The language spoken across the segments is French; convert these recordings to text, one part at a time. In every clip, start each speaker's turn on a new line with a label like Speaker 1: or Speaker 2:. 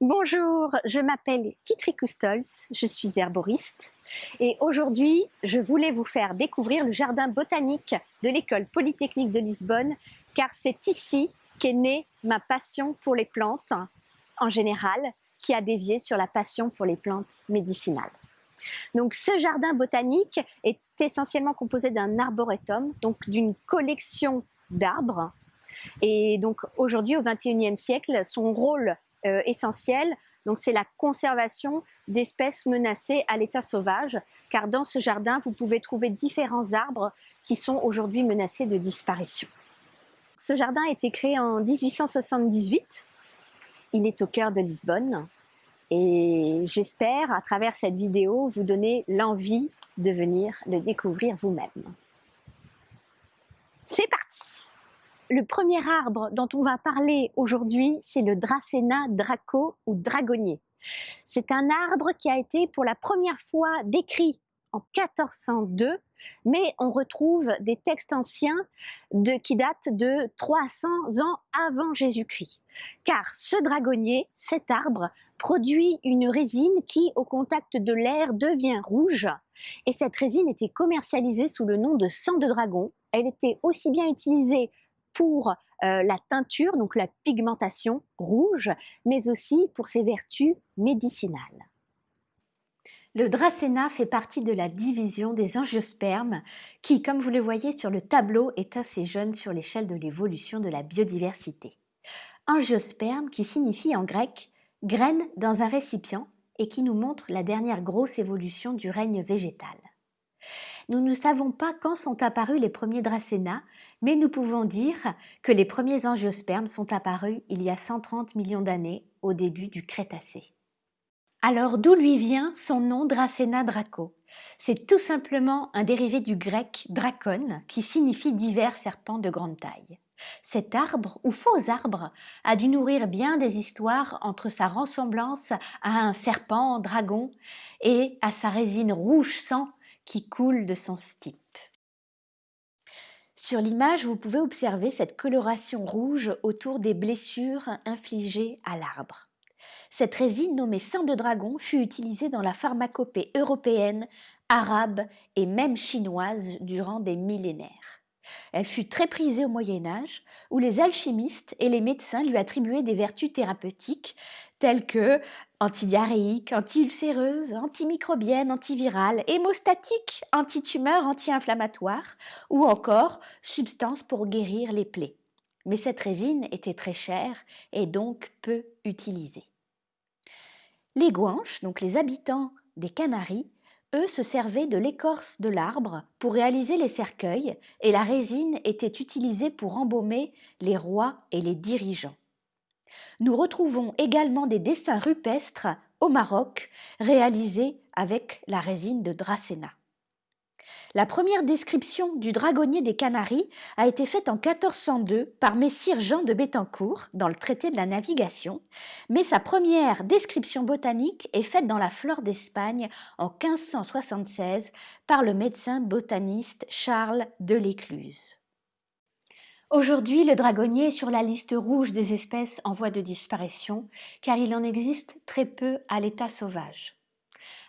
Speaker 1: Bonjour, je m'appelle Kitri Kustols, je suis herboriste et aujourd'hui je voulais vous faire découvrir le jardin botanique de l'école polytechnique de Lisbonne car c'est ici qu'est née ma passion pour les plantes en général qui a dévié sur la passion pour les plantes médicinales. Donc ce jardin botanique est essentiellement composé d'un arboretum, donc d'une collection d'arbres et donc aujourd'hui au XXIe siècle son rôle euh, essentiel. Donc c'est la conservation d'espèces menacées à l'état sauvage, car dans ce jardin, vous pouvez trouver différents arbres qui sont aujourd'hui menacés de disparition. Ce jardin a été créé en 1878. Il est au cœur de Lisbonne. Et j'espère, à travers cette vidéo, vous donner l'envie de venir le découvrir vous-même. C'est parti le premier arbre dont on va parler aujourd'hui, c'est le Dracena draco ou dragonnier. C'est un arbre qui a été pour la première fois décrit en 1402, mais on retrouve des textes anciens qui datent de 300 ans avant Jésus-Christ. Car ce dragonnier, cet arbre, produit une résine qui, au contact de l'air, devient rouge. Et cette résine était commercialisée sous le nom de sang de dragon. Elle était aussi bien utilisée pour euh, la teinture, donc la pigmentation rouge, mais aussi pour ses vertus médicinales. Le Dracena fait partie de la division des angiospermes qui, comme vous le voyez sur le tableau, est assez jeune sur l'échelle de l'évolution de la biodiversité. Angiosperme qui signifie en grec graine dans un récipient et qui nous montre la dernière grosse évolution du règne végétal. Nous ne savons pas quand sont apparus les premiers Dracena, mais nous pouvons dire que les premiers angiospermes sont apparus il y a 130 millions d'années, au début du Crétacé. Alors d'où lui vient son nom Dracena draco? C'est tout simplement un dérivé du grec dracon, qui signifie divers serpents de grande taille. Cet arbre, ou faux arbre, a dû nourrir bien des histoires entre sa ressemblance à un serpent dragon et à sa résine rouge sang qui coule de son stipe. Sur l'image, vous pouvez observer cette coloration rouge autour des blessures infligées à l'arbre. Cette résine nommée sang de dragon fut utilisée dans la pharmacopée européenne, arabe et même chinoise durant des millénaires. Elle fut très prisée au Moyen Âge, où les alchimistes et les médecins lui attribuaient des vertus thérapeutiques telles que antidiarrhéique, anti-ulcéreuse, antimicrobienne, antivirale, hémostatique, antitumeur, anti-inflammatoire ou encore substance pour guérir les plaies. Mais cette résine était très chère et donc peu utilisée. Les Guanches, donc les habitants des Canaries, eux se servaient de l'écorce de l'arbre pour réaliser les cercueils et la résine était utilisée pour embaumer les rois et les dirigeants. Nous retrouvons également des dessins rupestres au Maroc réalisés avec la résine de Dracena. La première description du dragonnier des Canaries a été faite en 1402 par Messire Jean de Bettencourt dans le traité de la navigation, mais sa première description botanique est faite dans la flore d'Espagne en 1576 par le médecin botaniste Charles de l'Écluse. Aujourd'hui, le dragonnier est sur la liste rouge des espèces en voie de disparition, car il en existe très peu à l'état sauvage.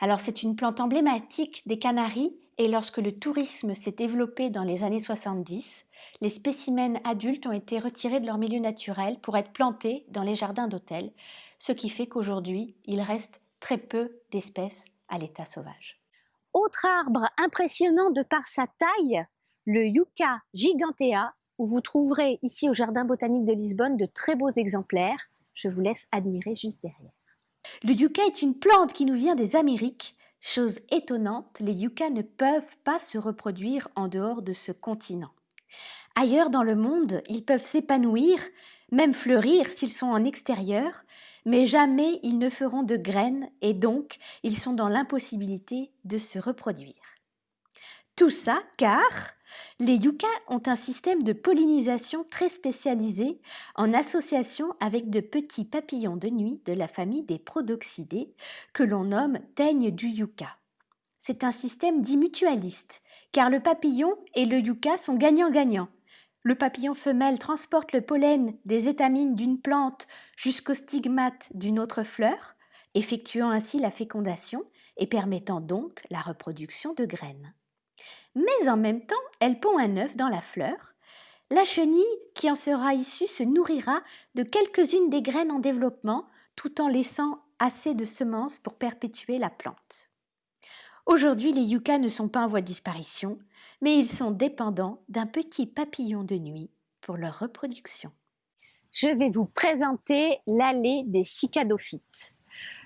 Speaker 1: Alors c'est une plante emblématique des Canaries et lorsque le tourisme s'est développé dans les années 70, les spécimens adultes ont été retirés de leur milieu naturel pour être plantés dans les jardins d'hôtel, ce qui fait qu'aujourd'hui, il reste très peu d'espèces à l'état sauvage. Autre arbre impressionnant de par sa taille, le Yucca gigantea où vous trouverez ici au Jardin botanique de Lisbonne de très beaux exemplaires. Je vous laisse admirer juste derrière. Le yucca est une plante qui nous vient des Amériques. Chose étonnante, les yuccas ne peuvent pas se reproduire en dehors de ce continent. Ailleurs dans le monde, ils peuvent s'épanouir, même fleurir s'ils sont en extérieur, mais jamais ils ne feront de graines et donc ils sont dans l'impossibilité de se reproduire. Tout ça car les yuccas ont un système de pollinisation très spécialisé en association avec de petits papillons de nuit de la famille des Prodoxidés que l'on nomme teigne du yucca. C'est un système dit mutualiste car le papillon et le yucca sont gagnant-gagnant. le papillon femelle transporte le pollen des étamines d'une plante jusqu'au stigmate d'une autre fleur, effectuant ainsi la fécondation et permettant donc la reproduction de graines. Mais en même temps, elle pond un œuf dans la fleur. La chenille qui en sera issue se nourrira de quelques-unes des graines en développement tout en laissant assez de semences pour perpétuer la plante. Aujourd'hui, les yuccas ne sont pas en voie de disparition, mais ils sont dépendants d'un petit papillon de nuit pour leur reproduction.
Speaker 2: Je vais vous présenter l'allée des cicadophytes.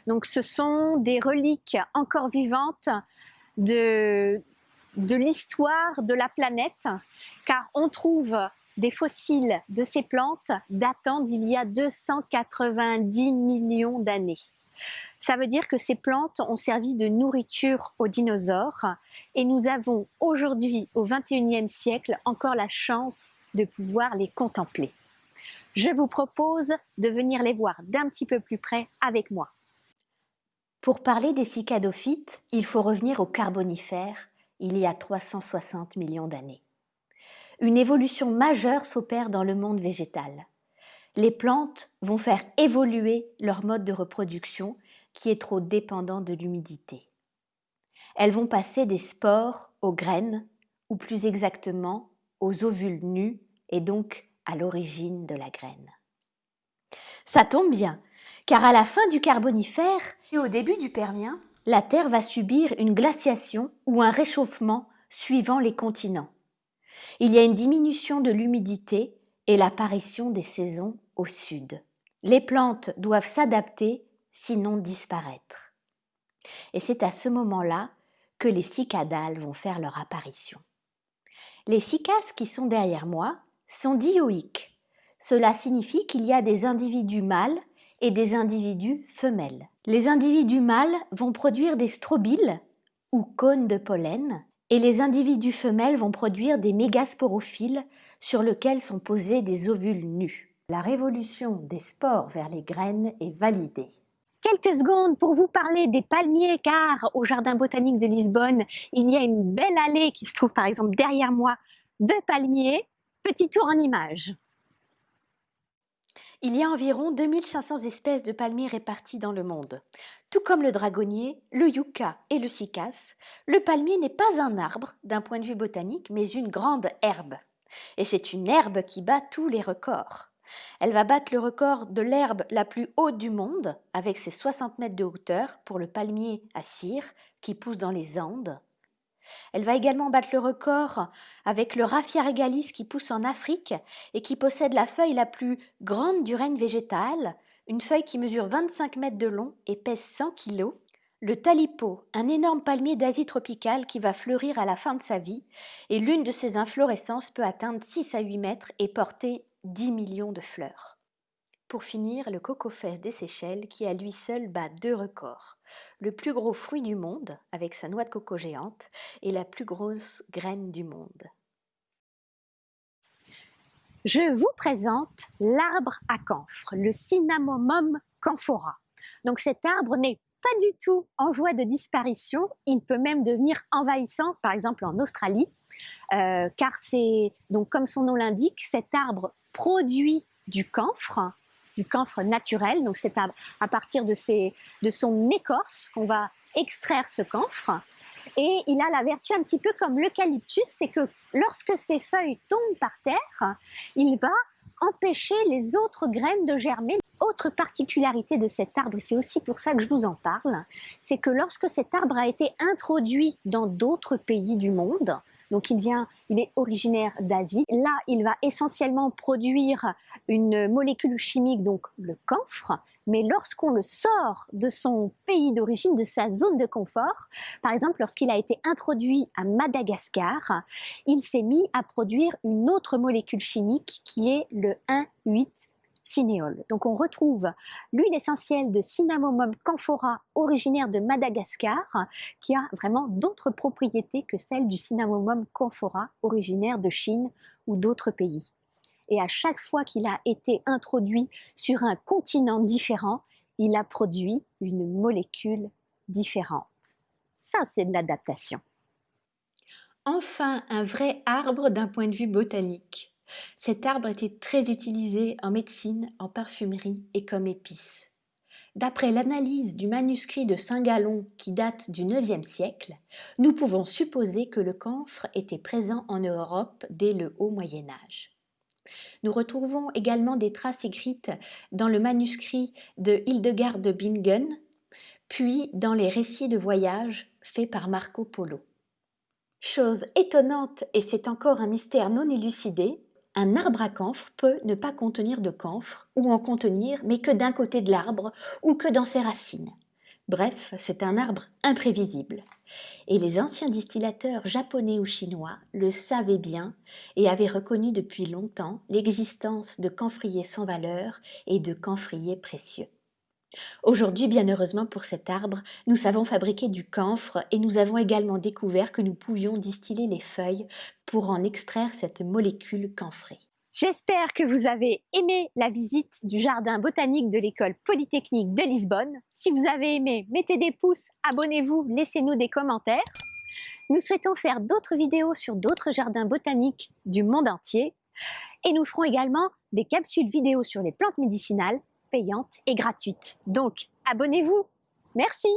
Speaker 2: Donc, ce sont des reliques encore vivantes de, de l'histoire de la planète, car on trouve des fossiles de ces plantes datant d'il y a 290 millions d'années. Ça veut dire que ces plantes ont servi de nourriture aux dinosaures et nous avons aujourd'hui, au XXIe siècle, encore la chance de pouvoir les contempler. Je vous propose de venir les voir d'un petit peu plus près avec moi.
Speaker 1: Pour parler des cicadophytes, il faut revenir au Carbonifère, il y a 360 millions d'années. Une évolution majeure s'opère dans le monde végétal. Les plantes vont faire évoluer leur mode de reproduction qui est trop dépendant de l'humidité. Elles vont passer des spores aux graines, ou plus exactement aux ovules nus et donc à l'origine de la graine. Ça tombe bien, car à la fin du Carbonifère et au début du Permien, la Terre va subir une glaciation ou un réchauffement suivant les continents. Il y a une diminution de l'humidité et l'apparition des saisons au sud. Les plantes doivent s'adapter sinon disparaître. Et c'est à ce moment-là que les cicadales vont faire leur apparition. Les cicas qui sont derrière moi sont dioïques. Cela signifie qu'il y a des individus mâles et des individus femelles. Les individus mâles vont produire des strobiles ou cônes de pollen et les individus femelles vont produire des mégasporophiles sur lesquels sont posés des ovules nus. La révolution des spores vers les graines est validée
Speaker 2: quelques secondes pour vous parler des palmiers car au Jardin botanique de Lisbonne, il y a une belle allée qui se trouve par exemple derrière moi de palmiers. Petit tour en image.
Speaker 1: Il y a environ 2500 espèces de palmiers réparties dans le monde. Tout comme le dragonnier, le yucca et le cycas, le palmier n'est pas un arbre d'un point de vue botanique, mais une grande herbe. Et c'est une herbe qui bat tous les records. Elle va battre le record de l'herbe la plus haute du monde, avec ses 60 mètres de hauteur pour le palmier à cire qui pousse dans les Andes. Elle va également battre le record avec le raffia regalis qui pousse en Afrique et qui possède la feuille la plus grande du règne végétal, une feuille qui mesure 25 mètres de long et pèse 100 kilos. Le talipo, un énorme palmier d'Asie tropicale qui va fleurir à la fin de sa vie, et l'une de ses inflorescences peut atteindre 6 à 8 mètres et porter 10 millions de fleurs. Pour finir, le cocofès des Seychelles qui à lui seul bat deux records. Le plus gros fruit du monde, avec sa noix de coco géante, et la plus grosse graine du monde.
Speaker 2: Je vous présente l'arbre à camphre, le Cinnamomum camphora. Donc cet arbre n'est pas du tout en voie de disparition, il peut même devenir envahissant, par exemple en Australie, euh, car c'est, donc comme son nom l'indique, cet arbre produit du camphre, du camphre naturel. Donc c'est à, partir de, de son écorce qu'on va extraire ce camphre. Et il a la vertu un petit peu comme l'eucalyptus, c'est que lorsque ses feuilles tombent par terre, il va empêcher les autres graines de germer. Autre particularité de cet arbre, c'est aussi pour ça que je vous en parle, c'est que lorsque cet arbre a été introduit dans d'autres pays du monde, donc il vient, il est originaire d'Asie. Là, il va essentiellement produire une molécule chimique, donc le camphre. Mais lorsqu'on le sort de son pays d'origine, de sa zone de confort, par exemple lorsqu'il a été introduit à Madagascar, il s'est mis à produire une autre molécule chimique qui est le 1,8 donc on retrouve l'huile essentielle de Cinnamomum camphora originaire de Madagascar qui a vraiment d'autres propriétés que celle du Cinnamomum camphora originaire de Chine ou d'autres pays. Et à chaque fois qu'il a été introduit sur un continent différent, il a produit une molécule différente. Ça, c'est de l'adaptation.
Speaker 1: Enfin, un vrai arbre d'un point de vue botanique. Cet arbre était très utilisé en médecine, en parfumerie et comme épice. D'après l'analyse du manuscrit de Saint-Galon qui date du IXe siècle, nous pouvons supposer que le camphre était présent en Europe dès le haut Moyen Âge. Nous retrouvons également des traces écrites dans le manuscrit de Hildegard de Bingen, puis dans les récits de voyage faits par Marco Polo. Chose étonnante, et c'est encore un mystère non élucidé, un arbre à camphre peut ne pas contenir de camphre, ou en contenir, mais que d'un côté de l'arbre, ou que dans ses racines. Bref, c'est un arbre imprévisible. Et les anciens distillateurs japonais ou chinois le savaient bien et avaient reconnu depuis longtemps l'existence de camphriers sans valeur et de camphriers précieux. Aujourd'hui, bien heureusement pour cet arbre, nous savons fabriquer du camphre et nous avons également découvert que nous pouvions distiller les feuilles pour en extraire cette molécule camphrée.
Speaker 3: J'espère que vous avez aimé la visite du jardin botanique de l'école polytechnique de Lisbonne. Si vous avez aimé, mettez des pouces, abonnez-vous, laissez-nous des commentaires. Nous souhaitons faire d'autres vidéos sur d'autres jardins botaniques du monde entier. Et nous ferons également des capsules vidéo sur les plantes médicinales payantes et gratuites. Donc, abonnez-vous. Merci